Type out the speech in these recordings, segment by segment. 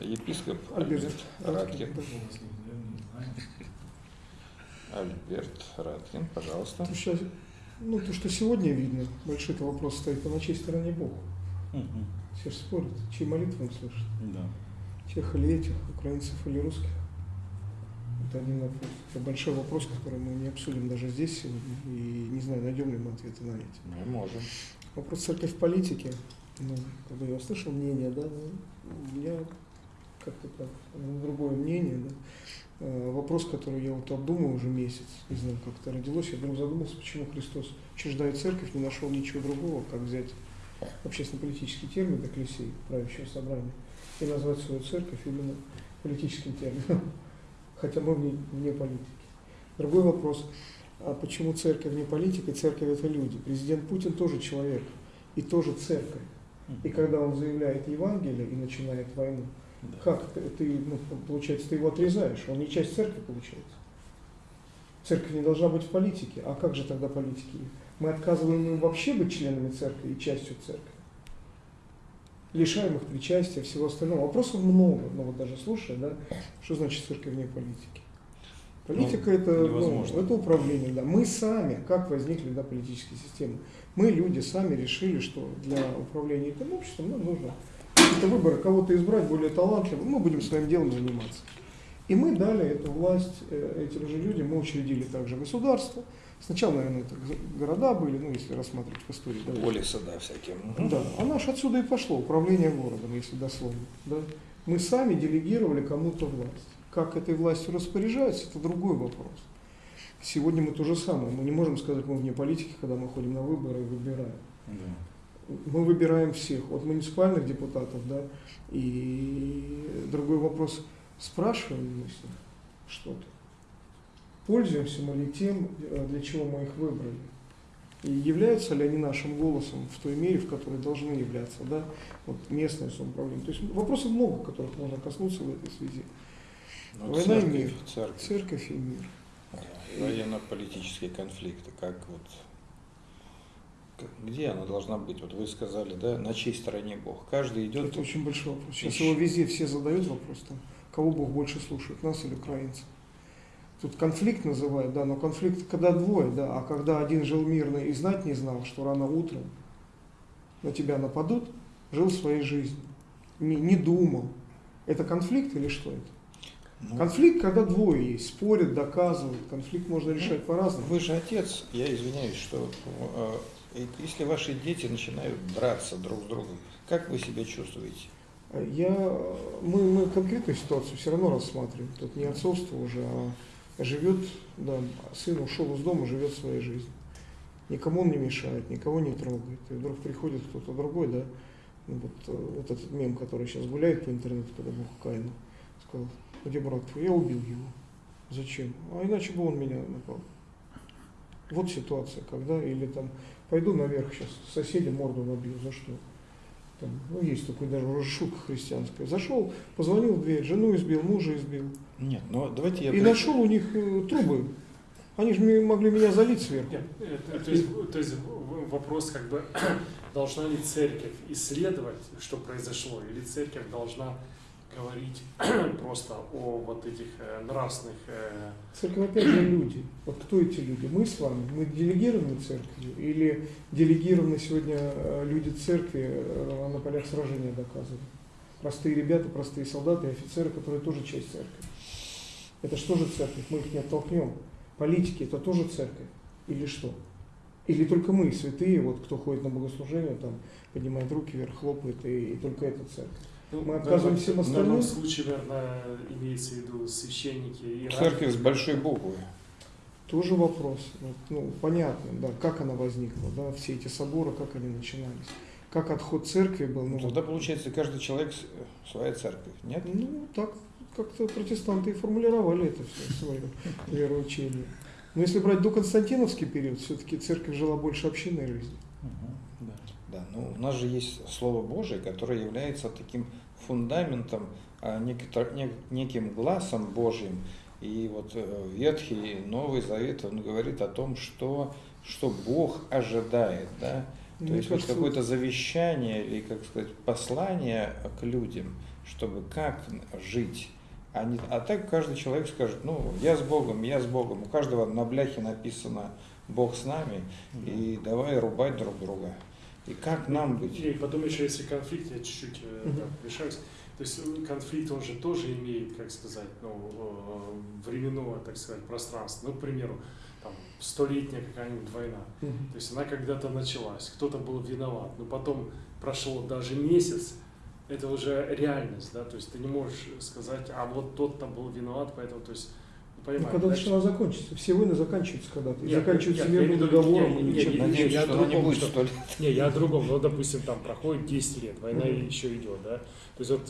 епископ Альберт Альберт Раткин, Раткин. Альберт Раткин, пожалуйста. То, что, ну, то, что сегодня видно, большой это вопрос стоит, а на чьей стороне Бог? Все же спорят, чьи молитвы он слышит. Да. Тех или этих, украинцев или русских. Это один вопрос. Это большой вопрос, который мы не обсудим даже здесь сегодня. И не знаю, найдем ли мы ответы на эти. Мы можем. Вопрос церковь в политике. Ну, когда я услышал мнение, да, ну, у меня как-то так, ну, другое мнение, да. Э, Вопрос, который я вот обдумываю уже месяц, не знаю, как это родилось, я вдруг задумался, почему Христос, учреждая церковь, не нашел ничего другого, как взять общественно-политический термин Экклесии, правящего собрания, и назвать свою церковь именно политическим термином, хотя мы вне, вне политики. Другой вопрос, а почему церковь не политика, церковь это люди? Президент Путин тоже человек, и тоже церковь. И когда он заявляет Евангелие и начинает войну, Да. как ты, ну, получается, ты его отрезаешь, он не часть церкви получается. Церковь не должна быть в политике, а как же тогда политики? Мы отказываем им вообще быть членами церкви и частью церкви. Лишаем их причастия, всего остального. Вопросов много, но вот даже слушая, да, что значит церковь вне политики? Политика Ну, это, ну, невозможно. это управление, да. Мы сами, как возникли да, политические системы, мы, люди, сами решили, что для управления этим обществом нам нужно какие-то выборы, кого-то избрать более талантливым, мы будем своим делом заниматься. И мы дали эту власть э, этим же людям, мы учредили также государство. Сначала, наверное, это города были, ну, если рассматривать в истории. да, Полисы, да, всякие. Да, а наш отсюда и пошло, управление городом, если дословно. Да? Мы сами делегировали кому-то власть. Как этой властью распоряжаются, это другой вопрос. Сегодня мы то же самое. Мы не можем сказать, мы вне политики, когда мы ходим на выборы и выбираем. Да. Мы выбираем всех, от муниципальных депутатов, да, и другой вопрос, спрашиваем мы с них что-то. Пользуемся мы ли тем, э, для чего мы их выбрали? И являются ли они нашим голосом в той мере, в которой должны являться, да, вот местное самоуправление. То есть вопросов много, которых можно коснуться в этой связи. Ну, Война и церковь, мир. Церковь. Церковь и мир. Военно-политические конфликты, как вот где она должна быть? Вот вы сказали, да, на чьей стороне Бог? Каждый идет. Это очень большой вопрос. Сейчас Ищи. его везде все задают вопрос, там, кого Бог больше слушает, нас или украинцев. Тут конфликт называют, да, но конфликт когда двое, да, а когда один жил мирно и знать не знал, что рано утром на тебя нападут, жил своей жизнью, не, не думал. Это конфликт или что это? Ну, Конфликт, когда двое есть, спорят, доказывают. Конфликт можно решать по-разному. Вы же отец, я извиняюсь, что э, если ваши дети начинают драться друг с другом, как вы себя чувствуете? Я, мы, мы конкретную ситуацию все равно рассматриваем. Тут не отцовство уже, а живет, да, сын ушел из дома, живет своей жизнью. Никому он не мешает, никого не трогает. И вдруг приходит кто-то другой, да, ну, вот, э, вот этот мем, который сейчас гуляет по интернету, когда Бог Каину, сказал, где брат твой? Я убил его. Зачем? А иначе бы он меня напал. Вот ситуация, когда, или там, пойду наверх сейчас, соседи морду набью, за что? Там, ну, есть такой даже уже шутка христианская. Зашел, позвонил в дверь, жену избил, мужа избил. Нет, ну давайте я... И нашел у них э, трубы. Они же могли меня залить сверху. Нет, это- то, есть, то есть вопрос как бы должна ли церковь исследовать, что произошло, или церковь должна говорить просто о вот этих э, нравственных э, Церковь опять же люди. Вот кто эти люди? Мы с вами. Мы делегированы церковью или делегированы сегодня э, люди церкви на полях сражения доказывают? Простые ребята, простые солдаты и офицеры, которые тоже часть церкви. Это что же церковь? Мы их не оттолкнем. Политики это тоже церковь. Или что? Или только мы, святые, вот кто ходит на богослужение, там поднимает руки вверх, хлопает, и, и только это церковь. Ну, Мы в отказываем всем В остальным? данном случае, наверное, имеется в виду священники и Церковь с большой буквы. Тоже вопрос. Вот, ну, понятно, да, как она возникла, да, все эти соборы, как они начинались. Как отход церкви был. Ну, Ну, тогда получается каждый человек своя церковь, нет? ну так как-то протестанты и формулировали это все свое вероучение. Но если брать до Константиновский период, все-таки церковь жила больше общинной жизнью. Да. Да, ну у нас же есть Слово Божие, которое является таким фундаментом, а, неким глазом Божьим. И вот э, Ветхий Новый Завет, он говорит о том, что, что Бог ожидает, да? То Мне есть вот какое-то завещание или, как сказать, послание к людям, чтобы как жить. А, не, а так каждый человек скажет, ну, я с Богом, я с Богом. У каждого на бляхе написано Бог с нами, и давай рубать друг друга. И как нам быть? И потом еще, если конфликт, я чуть-чуть э, Мгм. да, вмешаюсь. То есть э, конфликт, он же тоже имеет, как сказать, ну, э, временное, так сказать, пространство. Ну, к примеру, там, столетняя какая-нибудь война. Мгм. То есть она когда-то началась, кто-то был виноват, но потом прошло даже месяц, это уже реальность, да, то есть ты не можешь сказать, а вот тот-то был виноват, поэтому, то есть, ну, Ну, понимаешь, когда да, начала закончится. Все войны заканчиваются когда-то. И заканчиваются нет, мирным договором не, или не, чем-то. не, я о она другом, будет что- столь. Не, я о другом. Ну, допустим, там проходит 10 лет, война еще идет, да. То есть вот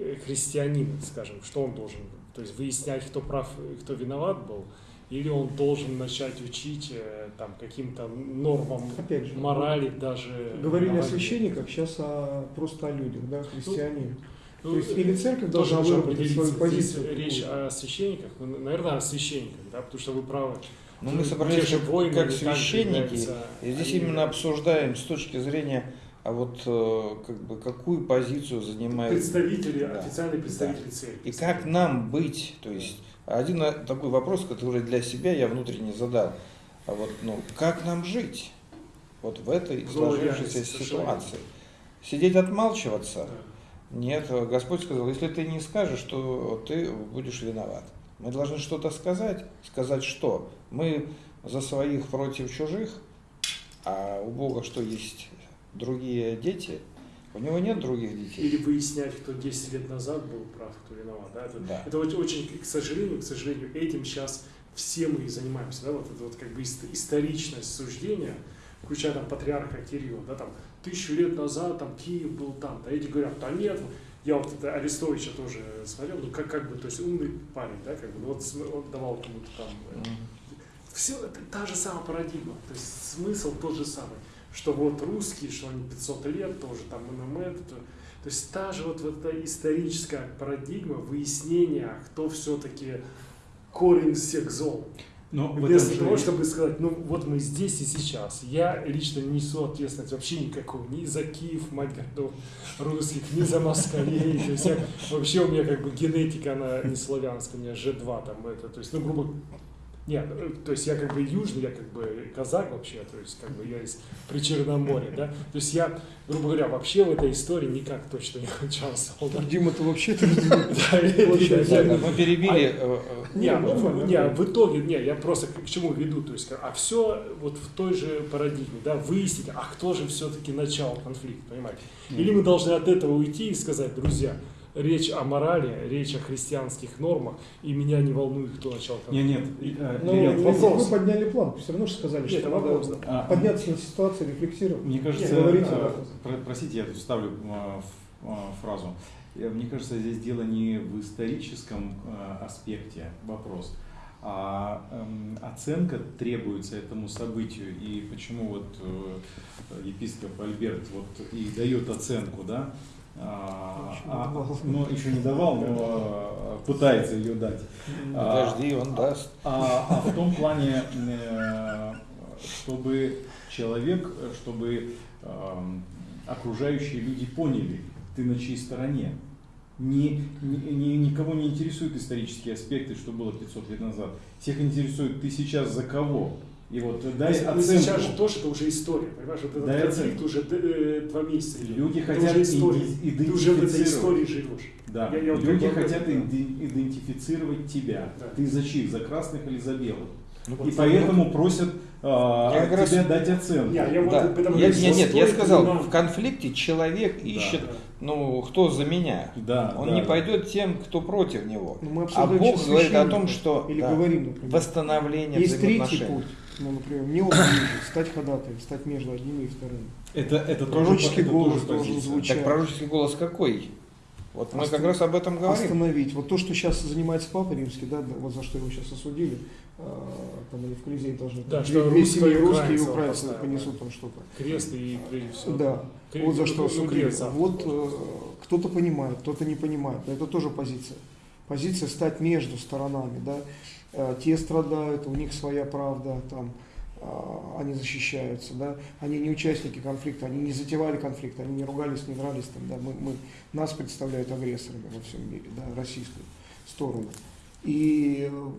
э, христианин, скажем, что он должен? То есть выяснять, кто прав, и кто виноват был, или он должен начать учить э, там каким-то нормам Опять же, морали даже. Говорили о священниках, сейчас о, просто о людях, да, христиане. Ну, То есть или церковь тоже должна выработать свою позицию. речь о священниках, ну, наверное, о священниках, да, потому что вы правы. Ну, мы собрались же как, войны, как священники, и здесь они- именно обсуждаем с точки зрения, а вот э, как бы какую позицию занимает представители, Да. официальные представители церкви. и как нам быть. То есть один э, такой вопрос, который для себя я внутренне задал. А вот, ну, как нам жить? Вот в этой сложившейся ситуации. Сидеть отмалчиваться? Да. Нет, Господь сказал, если ты не скажешь, то ты будешь виноват. Мы должны что-то сказать. Сказать что? Мы за своих против чужих, а у Бога что есть? Другие дети? У него нет других детей. Или выяснять, кто 10 лет назад был прав, кто виноват. Да? Это, Да. это очень, к сожалению, к сожалению, этим сейчас все мы и занимаемся. Да? Вот это вот как бы ист- историчность суждения, включая там патриарха Кирилла, да, там тысячу лет назад там Киев был там, да, эти говорят, да нет, я вот это Арестовича тоже смотрел, ну как, как бы, то есть умный парень, да, как бы, ну, вот он давал кому-то там э, Мгм. все это та же самая парадигма, то есть смысл тот же самый, что вот русские, что они 500 лет тоже там ММ, это, то, то есть та же вот, вот эта историческая парадигма выяснения, кто все-таки корень всех зол. Но Вместо же того, чтобы сказать, ну вот мы здесь и сейчас. Я лично не несу ответственность вообще никакую, ни за Киев, мать городов русских, ни за москалей. То есть я, вообще у меня как бы генетика, она не славянская, у меня G2 там это, то есть, ну, грубо нет, э, то есть я как бы южный, я как бы казак вообще, то есть как бы я из Причерноморья, да, то есть я, грубо говоря, вообще в этой истории никак точно не участвовал. да. Дима, ты Вообще, мы перебили. э, э, не, ну, в итоге, не, я просто к чему веду, то есть, а все вот в той же парадигме, да, выяснить, а кто же все-таки начал конфликт, понимаете? Или мы должны от этого уйти и сказать, друзья, речь о морали, речь о христианских нормах, и меня не волнует, кто начал. Нет, нет, э, Ну, вы- вопрос. вы подняли план, все равно же сказали, Нет, что это надо вопрос, да. А, подняться на ситуацию, рефлексировать. Мне кажется, Нет, говорите, про- простите, я тут вставлю э, фразу. Мне кажется, здесь дело не в историческом аспекте вопрос, а эм, оценка требуется этому событию. И почему вот э, епископ Альберт вот и дает оценку, да? А, Еще не а- давал. ну, еще не давал, но э, пытается ее дать. А, Подожди, он даст. а, а в том плане, э, чтобы человек, чтобы окружающие люди поняли, ты на чьей стороне. Не, не- не- никого не интересуют исторические аспекты, что было 500 лет назад. Всех интересует, ты сейчас за кого. И вот дай Ну, оценку. сейчас же тоже это уже история, понимаешь, вот этот Дай конфликт оценку. уже э, два месяца. Люди Это хотят уже история. иди- Ты уже в этой идентифицировать. истории живешь. Да. Я- я вот Люди хотят иде- идентифицировать тебя. Да. Ты за чьих? За красных или за белых? Ну, И поэтому просят а, Я от как раз- тебя дать оценку. Не, я вот Да. потому Я- что нет, нет, я сказал, нам- в конфликте человек ищет, Да. ну, кто за меня. Да, Он да, не да. пойдет тем, кто против него. Ну, мы А Бог говорит о том, что Или да, говорим, например. восстановление Есть третий путь. Ну, например, мне он стать ходатаем, стать между одними и вторыми. Это, это Пророческий тоже, это голос тоже должен позиция. звучать. Так пророческий голос какой? Вот мы как Остановить. раз об этом говорим. Остановить. Вот то, что сейчас занимается Папа Римский, да, вот за что его сейчас осудили, а, там они в Колизее должны, Да, две- что две русские семьи, и русские и украинцы понесут да. там что-то. Крест и прежде всего. Да, Кре- вот за что ну, осудили. крест Вот э, кто-то понимает, кто-то не понимает. Но это тоже позиция. Позиция стать между сторонами, да. Э, Те страдают, у них своя правда, там а, они защищаются, да, они не участники конфликта, они не затевали конфликт, они не ругались, не дрались, там, да, мы, мы, нас представляют агрессорами во всем мире, да, российскую сторону. И э,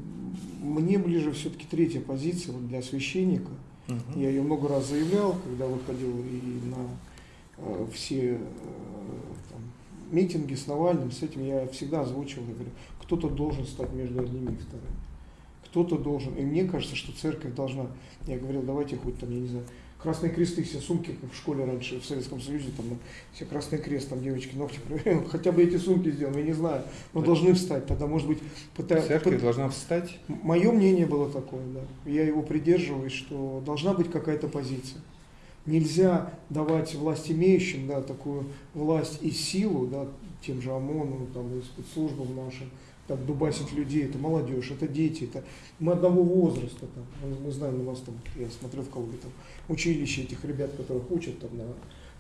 мне ближе все-таки третья позиция вот для священника. Мгм. Я ее много раз заявлял, когда выходил и на э, все э, там, митинги с Навальным, с этим я всегда озвучивал, я говорю, кто-то должен стать между одними и вторыми. Кто-то должен. И мне кажется, что церковь должна, я говорил, давайте хоть там, я не знаю, красные кресты, все сумки, как в школе раньше, в Советском Союзе, там, все красный крест, там девочки ногти проверяют, хотя бы эти сумки сделаем, я не знаю, но должны встать, тогда, может быть, пыта- Церковь пыт- должна встать. Мое мнение было такое, да. Я его придерживаюсь, что должна быть какая-то позиция. Нельзя давать власть имеющим, да, такую власть и силу, да, тем же ОМОНу, там, и спецслужбам нашим, так, дубасить людей, это молодежь, это дети, это мы одного возраста, там, мы, знаем, у нас там, я смотрел в Калуге, там, училище этих ребят, которых учат там на,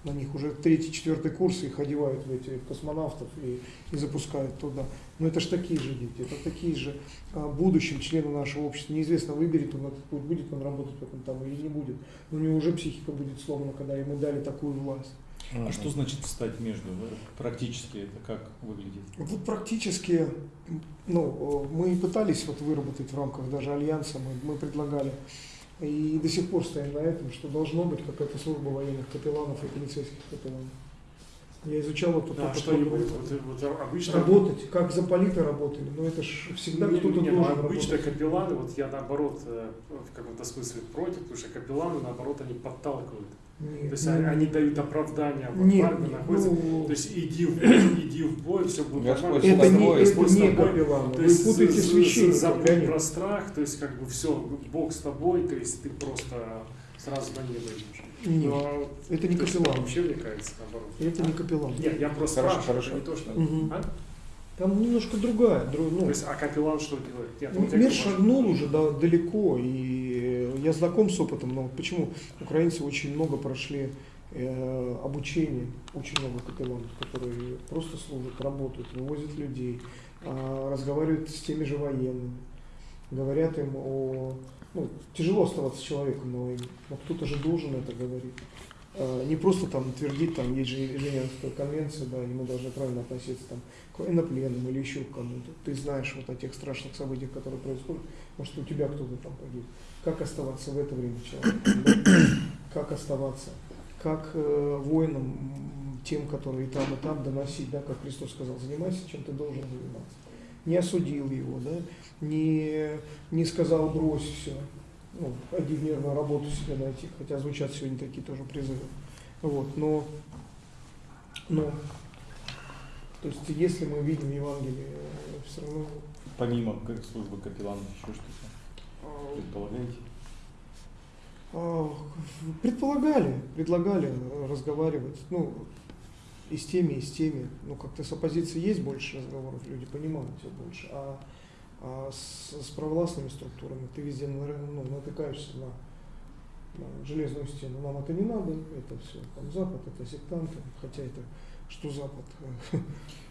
на них уже третий, четвертый курс, их одевают в эти космонавтов и, и запускают туда. Но это же такие же дети, это такие же а, будущим члены нашего общества. Неизвестно, выберет он этот путь, будет он работать в этом там или не будет. Но у него уже психика будет сломана, когда ему дали такую власть. А что значит встать между? Практически это как выглядит? Вот практически, ну, мы и пытались вот выработать в рамках даже альянса, мы, мы предлагали, и до сих пор стоим на этом, что должно быть какая-то служба военных капелланов и полицейских капелланов. Я изучал это Да, что? Вот, вот обычно... работать, как заполиты работали, но это ж всегда кто-то должен ну, обычно работать. капелланы, вот я наоборот э, в каком-то смысле против, потому что капелланы наоборот они подталкивают. Нет, То есть нет, они, дают оправдание, вот нет, парни нет, находятся. ну, То есть иди в бой, иди в бой, все будет нормально. это не, это не То вы есть путаете священника, забудь конечно. про страх, то есть как бы все, Бог с тобой, то есть ты просто сразу на небо идешь. Нет, Но это не капеллан. Вообще мне кажется наоборот. это не капеллан. Нет, я просто Хорошо, спрашиваю, хорошо. не то, что... Мгм. А? Там немножко другая, дру- ну, То есть, а капеллан что делает? Нет, Ну, Мир шагнул уже да, далеко, и я знаком с опытом, но почему украинцы очень много прошли э, обучения, очень много капелланов, которые просто служат, работают, вывозят людей, а, разговаривают с теми же военными, говорят им о... Ну, тяжело оставаться человеком войне, но кто-то же должен это говорить. А, Не просто там твердить, там есть же Женевская конвенция, да, и мы должны правильно относиться там, к военнопленным или еще к кому-то. Ты знаешь вот о тех страшных событиях, которые происходят, может у тебя кто-то там погиб. Как оставаться в это время человеком? да? Как оставаться? Как э, воинам, тем, которые и там, и там, доносить, да, как Христос сказал, занимайся, чем ты должен заниматься. Не осудил его, да, не, не сказал брось все, ну, мирную работу себе найти, хотя звучат сегодня такие тоже призывы. Вот, но, но, то есть, если мы видим Евангелие, все равно Помимо службы капелланов еще что-то предполагаете? а, предполагали, предлагали разговаривать, ну, и с теми, и с теми. Ну, как-то с оппозицией есть больше разговоров, люди понимают все больше, а, а с, с провластными структурами ты везде ну, натыкаешься на, на железную стену. Нам это не надо, это все, там Запад, это сектанты, хотя это что Запад?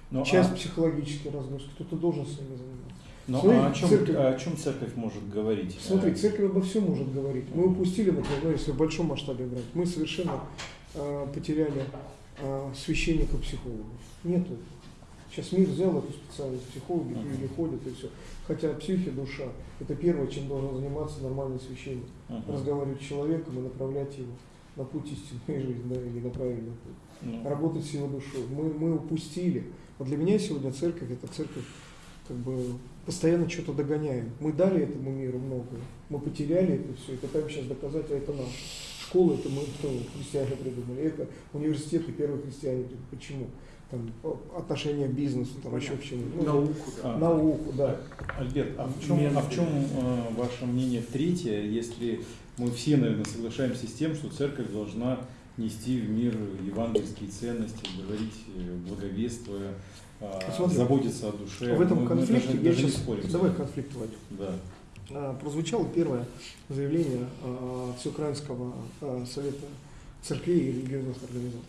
Ну, Часть а, психологически разгрузки, кто-то должен с ними заниматься. ну, Смотри, а о, чем, церковь- о чем церковь может говорить? Смотри, Э, церковь обо всем может говорить. Мы упустили, например, ну, если в большом масштабе брать, мы совершенно э, потеряли э, священников-психологов. Нету. Сейчас мир взял эту специальность, психологи или ходят и все. Хотя психи, душа, это первое, чем должен заниматься нормальный священник. мгм. Разговаривать с человеком и направлять его на путь истинной жизни, да, или на правильный путь Ну, работать с его душой. Мы, мы упустили. Вот для меня сегодня церковь, это церковь, как бы постоянно что-то догоняем. Мы дали этому миру многое, мы потеряли это все и пытаемся сейчас доказать, а это наше. Школа это мы, кто, христиане придумали, это университеты первые христиане. Почему? Там о- отношения к бизнесу, там еще к чему. Ну, Науку, да. А. Науку, да. Альберт, а в чем, а в чем э, ваше мнение третье, если мы все, наверное, соглашаемся с тем, что церковь должна нести в мир евангельские ценности, говорить, э, благовествуя, э, Смотри, заботиться о душе. в этом Мы- мы конфликте даже- я даже не сейчас... спорим Давай конфликт войдем. Да. А, прозвучало первое заявление а, Всеукраинского а, совета церквей и религиозных организаций.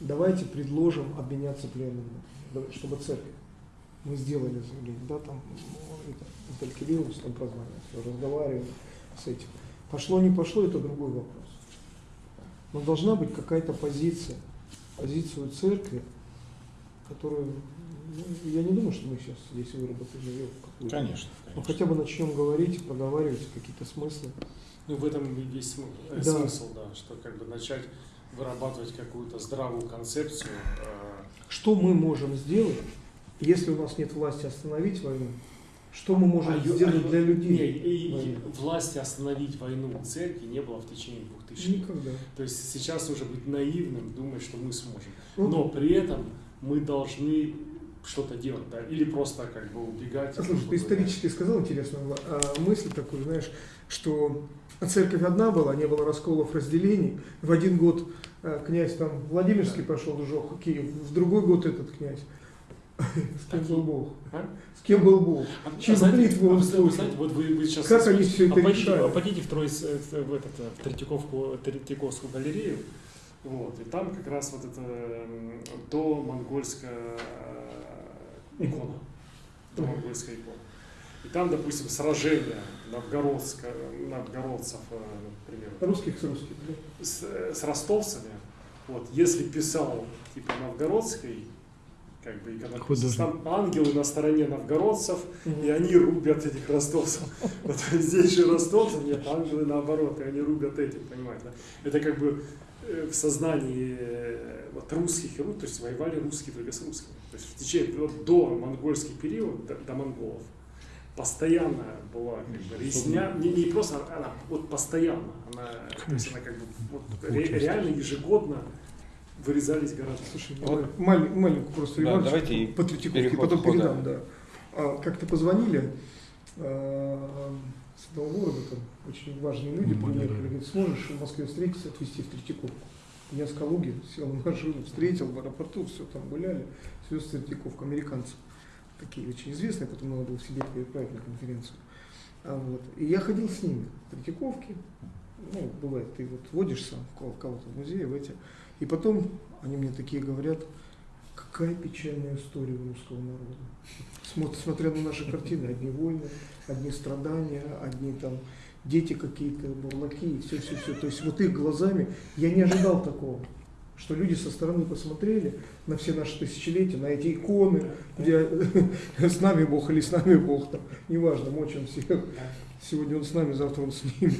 Давайте предложим обменяться пленными, чтобы церковь. Мы сделали заявление, да, там ну, это, Виталий Кириллович там все, разговаривали с этим. Пошло, не пошло, это другой вопрос. Но должна быть какая-то позиция, позицию церкви, которую, ну, я не думаю, что мы сейчас здесь выработали ее какую-то. Конечно. Но конечно. хотя бы начнем говорить, проговаривать какие-то смыслы. Ну, в этом есть смы- э, Да. смысл, да, что как бы начать вырабатывать какую-то здравую концепцию. э, Что мы можем сделать, если у нас нет власти остановить войну? Что мы можем а а сделать ю- для людей? Не, и- власти остановить войну церкви не было в течение двух тысяч лет. Никогда. То есть сейчас уже быть наивным, думать, что мы сможем. Ну, Но при этом мы должны что-то делать, да, или просто как бы убегать. А, Слушай, ты исторически сказал интересную а, мысль такую, знаешь, что церковь одна была, не было расколов, разделений. В один год а, князь там Владимирский пошел, сжег Киев, в другой год этот князь. С кем был Бог? А? С кем был Бог? А, а Чьи знаете, молитвы а он вы знаете, слушал? вот вы, вы сейчас Как они всё это решали? а пойдите в, Тройс- э, в, этот, э, в Третьяковку, Третьяковскую галерею, вот, и там как раз вот это до монгольская э, икона, до монгольская икона. И там, допустим, сражение новгородска, новгородцев, э, например, Русских с русских. да? с, с ростовцами, вот, если писал типа новгородской, как бы иконописец, там ангелы на стороне новгородцев, Мгм. и они рубят этих ростовцев. Вот здесь же ростовцев нет, ангелы наоборот, и они рубят этих, понимаете? да? Это как бы э, в сознании э, вот русских и ру- то есть воевали русские только с русскими. То есть в течение вот до монгольский период, до, до монголов, постоянно была как бы резня, не, не просто она, вот постоянно, она, то есть она как бы вот, ре- реально ежегодно вырезались города. Слушай, Вот. маль- маленькую просто Да, давайте по Третьяковке, потом хода. передам, да. А, как-то позвонили а, с одного города, там очень важные люди Ну, приехали, да. говорит, сможешь в Москве встретиться, отвезти в Третьяковку. Я с Калуги сел в машину, встретил в аэропорту, все там гуляли, свез в Третьяковку, американцы. Такие очень известные, потом надо было в Сибирь переправить на конференцию. А вот. И я ходил с ними в Третьяковке, ну, бывает, ты вот водишь сам кого-то в музее, в эти, и потом они мне такие говорят, какая печальная история у русского народа. Смотр- Смотря на наши картины, одни войны, одни страдания, одни там дети какие-то, бурлаки, и все, все, все. То есть вот их глазами я не ожидал такого, что люди со стороны посмотрели на все наши тысячелетия, на эти иконы, где с нами Бог или с нами Бог, там, неважно, мочим всех. Сегодня он с нами, завтра он с ними.